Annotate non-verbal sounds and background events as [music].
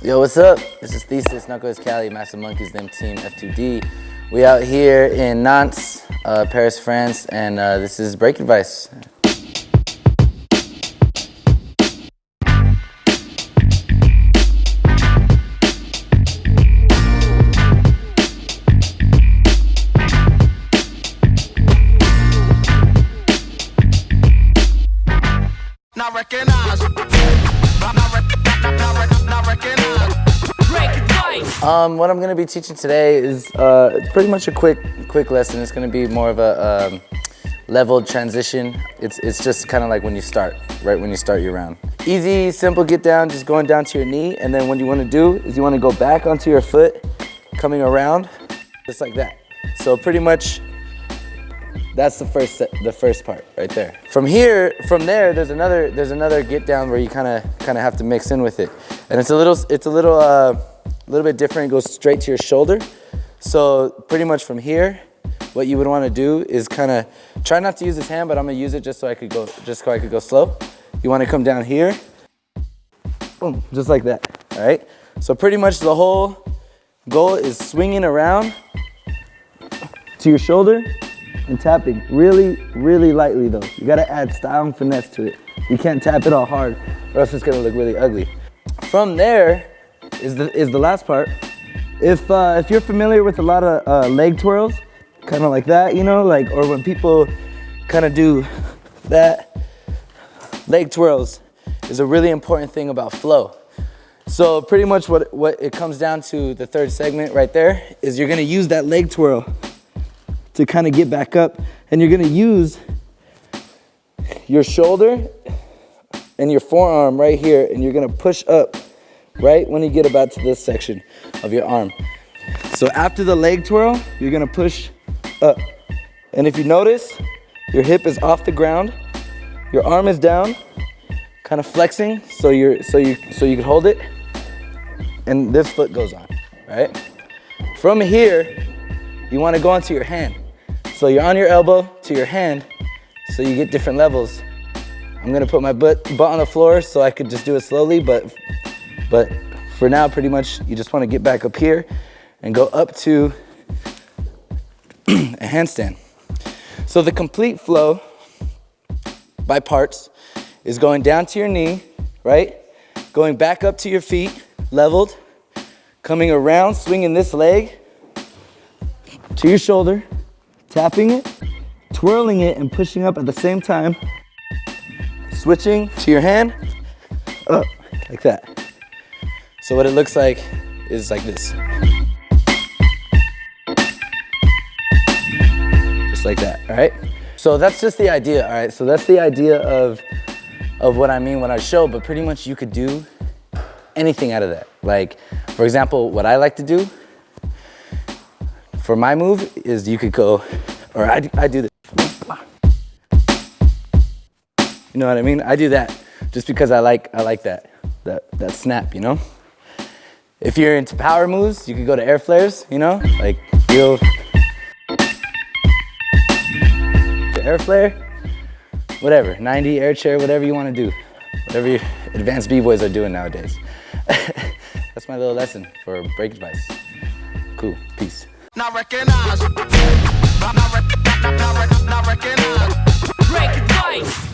Yo, what's up? This is Thesis, Knuckles Cali, Massive Monkeys, them team F2D. We out here in Nantes, uh, Paris, France, and uh, this is Break Advice. Not recognize. Um, what I'm gonna be teaching today is uh, pretty much a quick, quick lesson. It's gonna be more of a um, leveled transition. It's, it's just kind of like when you start, right when you start your round. Easy, simple get down, just going down to your knee, and then what you wanna do is you wanna go back onto your foot, coming around, just like that. So pretty much that's the first set, the first part right there. From here, from there, there's another there's another get down where you kind of kind of have to mix in with it, and it's a little it's a little uh, little bit different. It goes straight to your shoulder. So pretty much from here, what you would want to do is kind of try not to use this hand, but I'm gonna use it just so I could go just so I could go slow. You want to come down here, boom, just like that. All right. So pretty much the whole goal is swinging around to your shoulder and tapping really, really lightly though. You gotta add style and finesse to it. You can't tap it all hard or else it's gonna look really ugly. From there is the, is the last part. If, uh, if you're familiar with a lot of uh, leg twirls, kind of like that, you know, like, or when people kind of do that, leg twirls is a really important thing about flow. So pretty much what, what it comes down to the third segment right there is you're gonna use that leg twirl to kind of get back up. And you're gonna use your shoulder and your forearm right here, and you're gonna push up right when you get about to this section of your arm. So after the leg twirl, you're gonna push up. And if you notice, your hip is off the ground, your arm is down, kind of flexing so you're so you so you can hold it, and this foot goes on, right? From here, you want to go onto your hand. So you're on your elbow to your hand, so you get different levels. I'm gonna put my butt, butt on the floor so I could just do it slowly, but, but for now, pretty much, you just wanna get back up here and go up to [clears throat] a handstand. So the complete flow by parts is going down to your knee, right? Going back up to your feet, leveled, coming around, swinging this leg to your shoulder, tapping it, twirling it, and pushing up at the same time. Switching to your hand, up, like that. So what it looks like is like this. Just like that, all right? So that's just the idea, all right? So that's the idea of, of what I mean when I show, but pretty much you could do anything out of that. Like, for example, what I like to do for my move is you could go, or I, I do this. You know what I mean? I do that just because I like, I like that, that, that snap, you know? If you're into power moves, you could go to air flares, you know? Like, you'll, the air flare, whatever, 90, air chair, whatever you want to do. Whatever your advanced b-boys are doing nowadays. [laughs] That's my little lesson for break advice. Cool, peace Not recognize. Not, not, not, not, not recognize. Break advice.